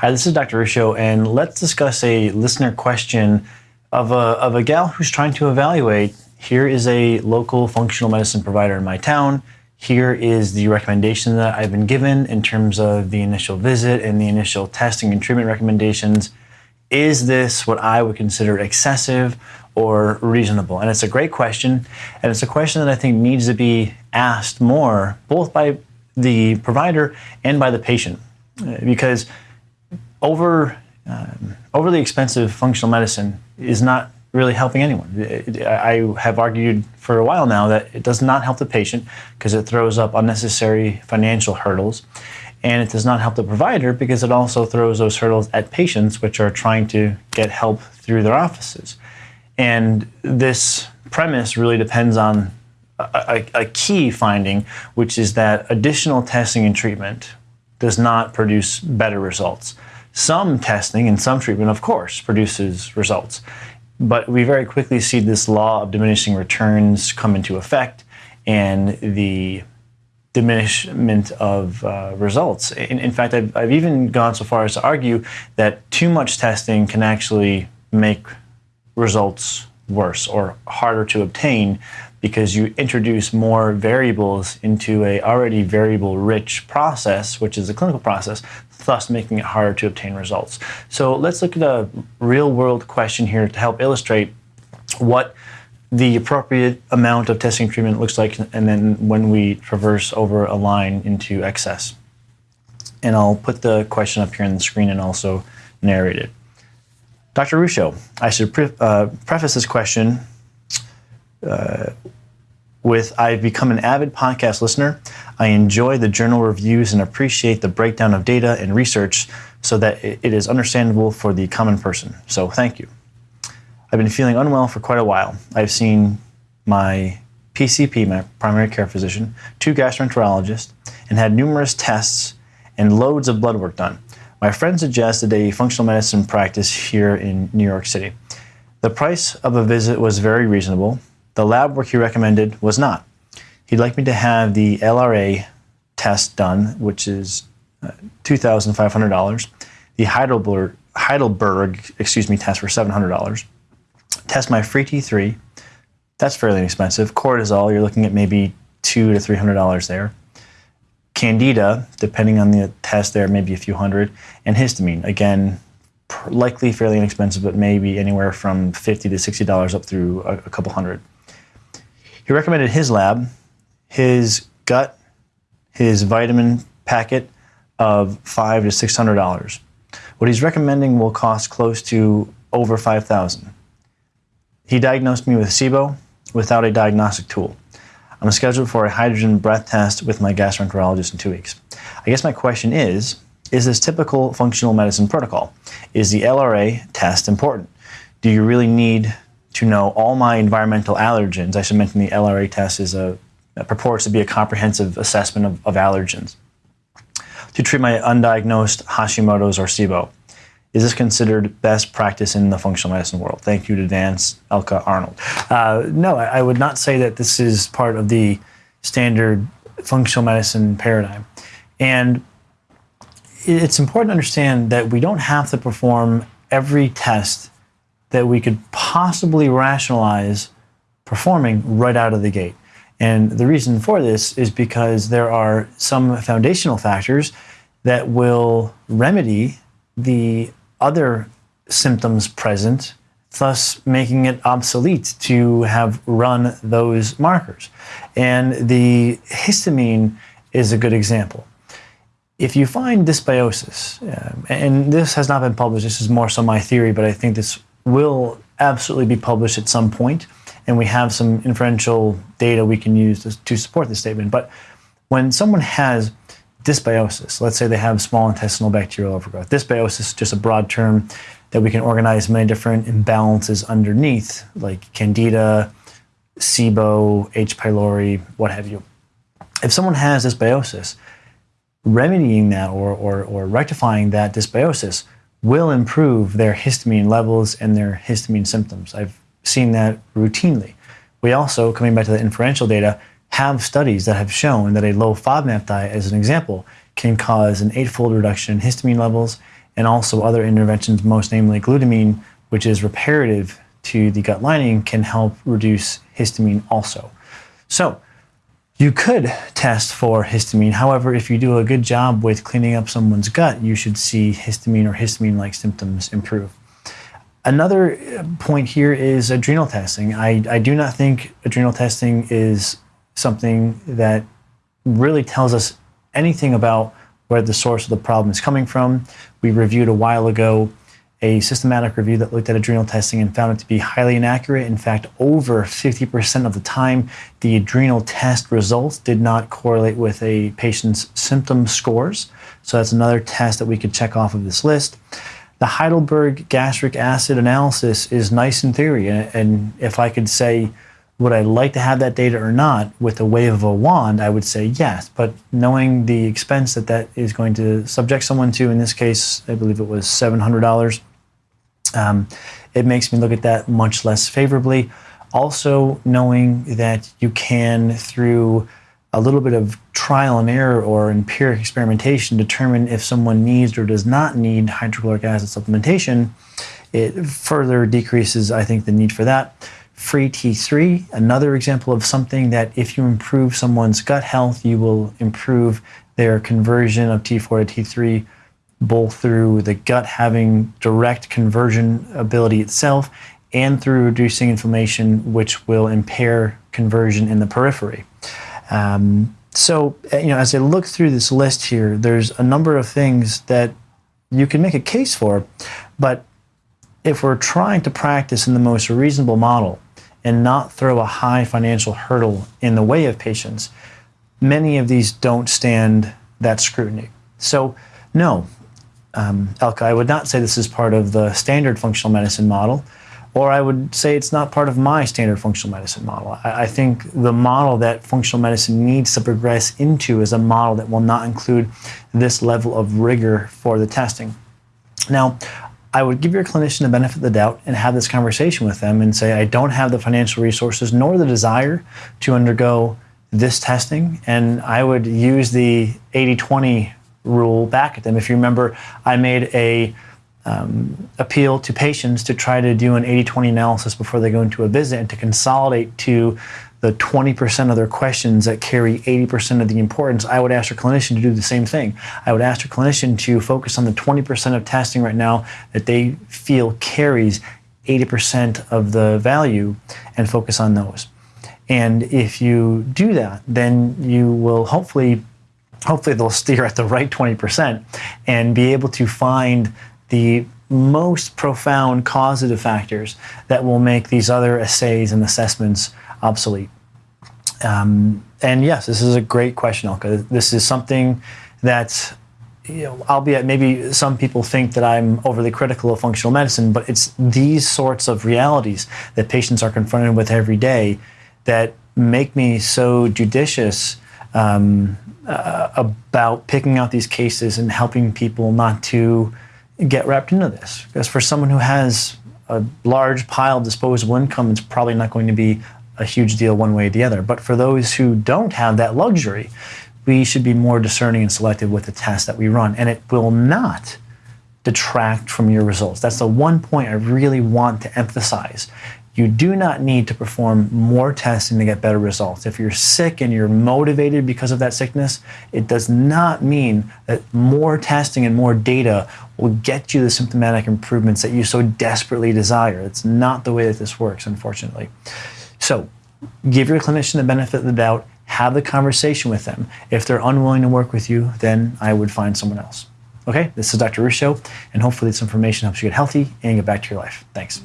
Hi, this is Dr. Ruscio, and let's discuss a listener question of a, of a gal who's trying to evaluate. Here is a local functional medicine provider in my town. Here is the recommendation that I've been given in terms of the initial visit and the initial testing and treatment recommendations. Is this what I would consider excessive or reasonable? And it's a great question, and it's a question that I think needs to be asked more, both by the provider and by the patient, because over um, overly expensive functional medicine is not really helping anyone. I have argued for a while now that it does not help the patient because it throws up unnecessary financial hurdles. And it does not help the provider because it also throws those hurdles at patients which are trying to get help through their offices. And this premise really depends on a, a, a key finding, which is that additional testing and treatment does not produce better results. Some testing and some treatment, of course, produces results. But we very quickly see this law of diminishing returns come into effect and the diminishment of uh, results. In, in fact, I've, I've, even gone so far as to argue that too much testing can actually make results worse or harder to obtain because you introduce more variables into a already variable rich process, which is a clinical process, thus making it harder to obtain results. So let's look at a real world question here to help illustrate what the appropriate amount of testing treatment looks like and then when we traverse over a line into excess. And I'll put the question up here on the screen and also narrate it. Dr. Ruscio, I should pre uh, preface this question uh, with I've become an avid podcast listener. I enjoy the journal reviews and appreciate the breakdown of data and research so that it is understandable for the common person. So thank you. I've been feeling unwell for quite a while. I've seen my PCP, my primary care physician, two gastroenterologists, and had numerous tests and loads of blood work done. My friend suggested a functional medicine practice here in New York City. The price of a visit was very reasonable, the lab work he recommended was not. He'd like me to have the LRA test done, which is uh, $2,500. The Heidelberg, Heidelberg, excuse me, test for $700. Test my free T3. That's fairly inexpensive. Cortisol, you're looking at maybe two to $300 there. Candida, depending on the test there, maybe a few hundred. And histamine, again, likely fairly inexpensive, but maybe anywhere from 50 to $60 up through a, a couple hundred. He recommended his lab, his gut, his vitamin packet of five to six hundred dollars. What he's recommending will cost close to over five thousand. He diagnosed me with SIBO without a diagnostic tool. I'm scheduled for a hydrogen breath test with my gastroenterologist in two weeks. I guess my question is, is this typical functional medicine protocol? Is the LRA test important? Do you really need to know all my environmental allergens. I should mention the LRA test is a, purports to be a comprehensive assessment of, of allergens. To treat my undiagnosed Hashimoto's or SIBO. Is this considered best practice in the functional medicine world? Thank you to Advance Elka Arnold. Uh, no, I would not say that this is part of the standard functional medicine paradigm. And it's important to understand that we don't have to perform every test that we could possibly rationalize performing right out of the gate. And the reason for this is because there are some foundational factors that will remedy the other symptoms present, thus making it obsolete to have run those markers. And the histamine is a good example. If you find dysbiosis, um, and this has not been published, this is more so my theory, but I think this will absolutely be published at some point, and we have some inferential data we can use to, to support this statement. But when someone has dysbiosis, let's say they have small intestinal bacterial overgrowth, dysbiosis is just a broad term that we can organize many different imbalances underneath, like candida, SIBO, H. pylori, what have you. If someone has dysbiosis, remedying that or, or, or rectifying that dysbiosis will improve their histamine levels and their histamine symptoms. I've seen that routinely. We also, coming back to the inferential data, have studies that have shown that a low FODMAP diet, as an example, can cause an eightfold reduction in histamine levels and also other interventions, most namely glutamine, which is reparative to the gut lining, can help reduce histamine also. So, you could test for histamine. However, if you do a good job with cleaning up someone's gut, you should see histamine or histamine like symptoms improve. Another uh, point here is adrenal testing. I, I do not think adrenal testing is something that really tells us anything about where the source of the problem is coming from. We reviewed a while ago a systematic review that looked at adrenal testing and found it to be highly inaccurate. In fact, over 50% of the time, the adrenal test results did not correlate with a patient's symptom scores. So that's another test that we could check off of this list. The Heidelberg gastric acid analysis is nice in theory, and if I could say, would I like to have that data or not with a wave of a wand, I would say yes. But knowing the expense that that is going to subject someone to, in this case, I believe it was $700, um, it makes me look at that much less favorably. Also, knowing that you can, through a little bit of trial and error or empiric experimentation, determine if someone needs or does not need hydrochloric acid supplementation, it further decreases, I think, the need for that. Free T3, another example of something that if you improve someone's gut health, you will improve their conversion of T4 to T3 both through the gut having direct conversion ability itself and through reducing inflammation, which will impair conversion in the periphery. Um, so, uh, you know, as I look through this list here, there's a number of things that you can make a case for, but if we're trying to practice in the most reasonable model and not throw a high financial hurdle in the way of patients, many of these don't stand that scrutiny. So, no, um, Elka, I would not say this is part of the standard functional medicine model, or I would say it's not part of my standard functional medicine model. I, I, think the model that functional medicine needs to progress into is a model that will not include this level of rigor for the testing. Now, I would give your clinician the benefit of the doubt and have this conversation with them and say, I don't have the financial resources nor the desire to undergo this testing, and I would use the 80 20 rule back at them. If you remember, I made a um, appeal to patients to try to do an 80-20 analysis before they go into a visit and to consolidate to the 20% of their questions that carry 80% of the importance, I would ask your clinician to do the same thing. I would ask your clinician to focus on the 20% of testing right now that they feel carries 80% of the value and focus on those. And if you do that, then you will hopefully hopefully they'll steer at the right 20% and be able to find the most profound causative factors that will make these other assays and assessments obsolete. Um, and yes, this is a great question, Elka. This is something that, you know, albeit maybe some people think that I'm overly critical of functional medicine, but it's these sorts of realities that patients are confronted with every day that make me so judicious um, uh, about picking out these cases and helping people not to get wrapped into this. Because for someone who has a large pile of disposable income, it's probably not going to be a huge deal one way or the other. But for those who don't have that luxury, we should be more discerning and selective with the tests that we run. And it will not detract from your results. That's the one point I really want to emphasize. You do not need to perform more testing to get better results. If you're sick and you're motivated because of that sickness, it does not mean that more testing and more data will get you the symptomatic improvements that you so desperately desire. It's not the way that this works, unfortunately. So, give your clinician the benefit of the doubt, have the conversation with them. If they're unwilling to work with you, then I would find someone else. Okay, this is Dr. Ruscio, and hopefully this information helps you get healthy and get back to your life. Thanks.